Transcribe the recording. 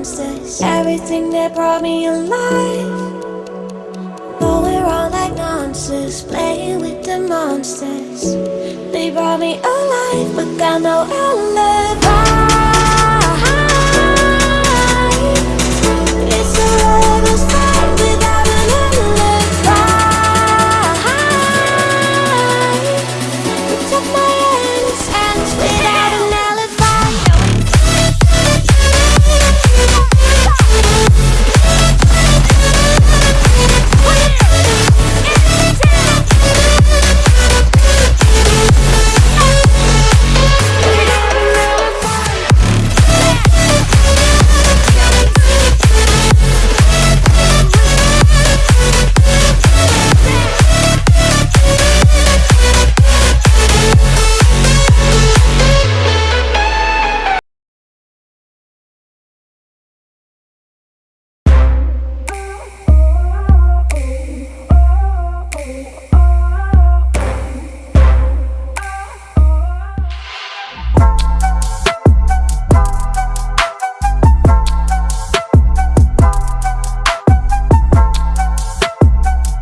monsters Everything that brought me alive But we're all like monsters Playing with the monsters. They brought me alive But got no love.